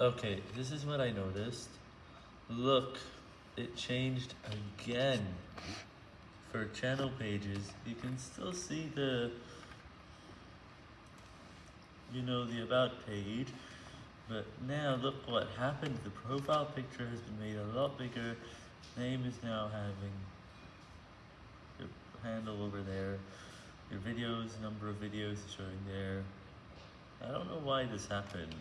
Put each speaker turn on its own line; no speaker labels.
Okay, this is what I noticed. Look, it changed again. For channel pages, you can still see the, you know, the about page, but now look what happened. The profile picture has been made a lot bigger. Name is now having your handle over there. Your videos, number of videos showing there. I don't know why this happened.